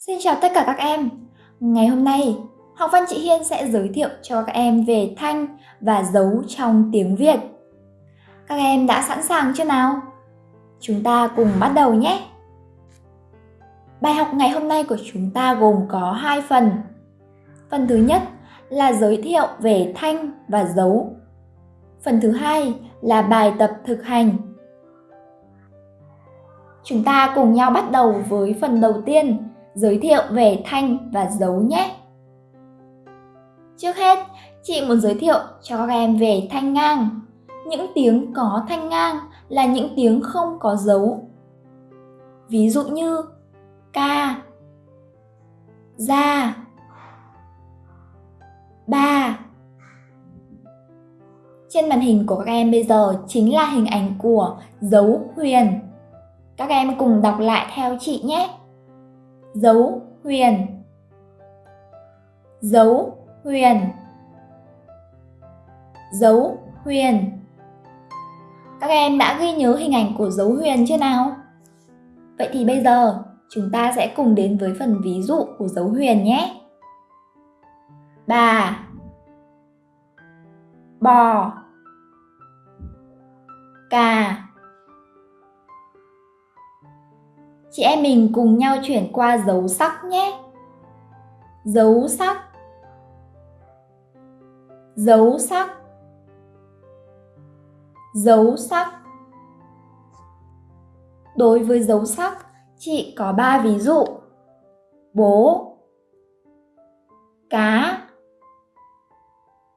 Xin chào tất cả các em. Ngày hôm nay, học văn chị Hiên sẽ giới thiệu cho các em về thanh và dấu trong tiếng Việt. Các em đã sẵn sàng chưa nào? Chúng ta cùng bắt đầu nhé. Bài học ngày hôm nay của chúng ta gồm có hai phần. Phần thứ nhất là giới thiệu về thanh và dấu. Phần thứ hai là bài tập thực hành. Chúng ta cùng nhau bắt đầu với phần đầu tiên giới thiệu về thanh và dấu nhé. Trước hết, chị muốn giới thiệu cho các em về thanh ngang. Những tiếng có thanh ngang là những tiếng không có dấu. Ví dụ như ca, ra, ba. Trên màn hình của các em bây giờ chính là hình ảnh của dấu huyền. Các em cùng đọc lại theo chị nhé dấu huyền. Dấu huyền. Dấu huyền. Các em đã ghi nhớ hình ảnh của dấu huyền chưa nào? Vậy thì bây giờ, chúng ta sẽ cùng đến với phần ví dụ của dấu huyền nhé. Bà bò. Cà. Chị em mình cùng nhau chuyển qua dấu sắc nhé. Dấu sắc Dấu sắc Dấu sắc Đối với dấu sắc, chị có 3 ví dụ. Bố Cá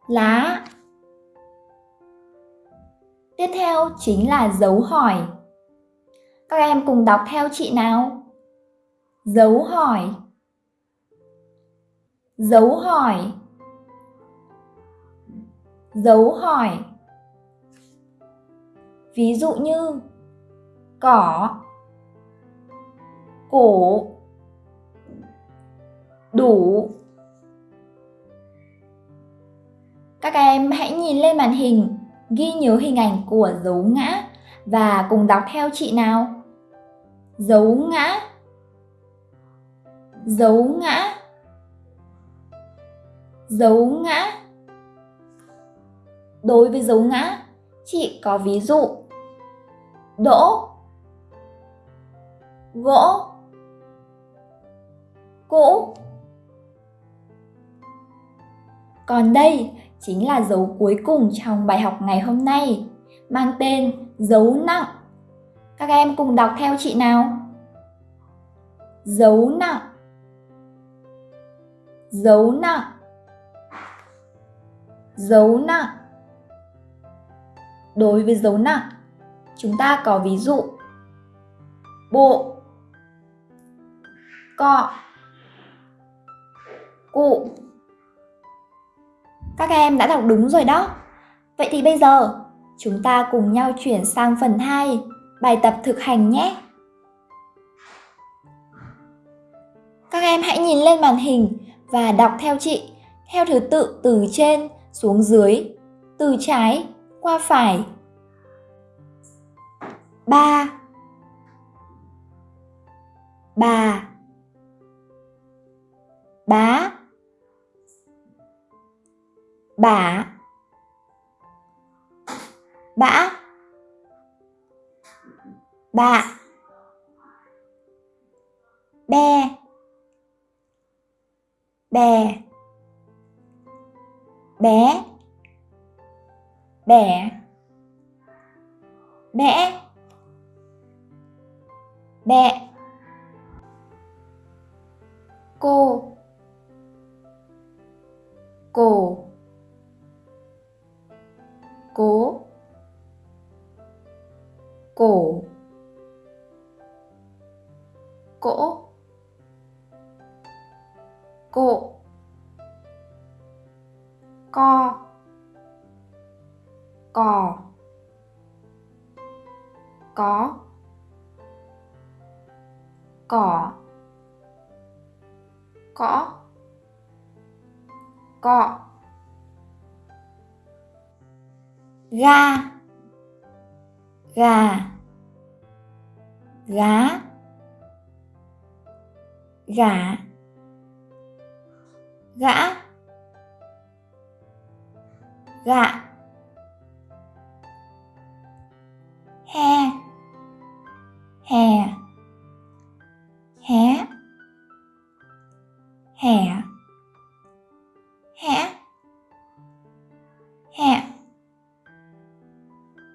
Lá Tiếp theo chính là dấu hỏi. Các em cùng đọc theo chị nào. Dấu hỏi. Dấu hỏi. Dấu hỏi. Ví dụ như Cỏ Cổ Đủ. Các em hãy nhìn lên màn hình, ghi nhớ hình ảnh của dấu ngã và cùng đọc theo chị nào? Dấu ngã. Dấu ngã. Dấu ngã. Đối với dấu ngã, chị có ví dụ. Đỗ. Gỗ. Cũ. Còn đây chính là dấu cuối cùng trong bài học ngày hôm nay, mang tên dấu nặng các em cùng đọc theo chị nào. Dấu nặng Dấu nặng Dấu nặng Đối với dấu nặng, chúng ta có ví dụ. Bộ. Cọ. Cụ. Các em đã đọc đúng rồi đó. Vậy thì bây giờ, chúng ta cùng nhau chuyển sang phần 2 bài tập thực hành nhé. Các em hãy nhìn lên màn hình và đọc theo chị, theo thứ tự từ trên xuống dưới, từ trái qua phải. Ba. Bà Bá. Bả. Bã bạ be bè. Bé. Bẻ bẽ bẹ cô. Cổ cố cổ cỗ cộ co. Cò. Có. Cỏ. Cõ cọ. Ga gà. Gá gã, gã. Gạ he hè. Hé hè, hẽ hẹ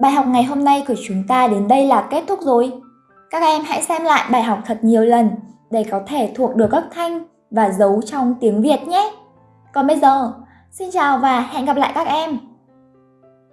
Bài học ngày hôm nay của chúng ta đến đây là kết thúc rồi. Các em hãy xem lại bài học thật nhiều lần để có thể thuộc được các thanh và dấu trong tiếng Việt nhé. Còn bây giờ, xin chào và hẹn gặp lại các em.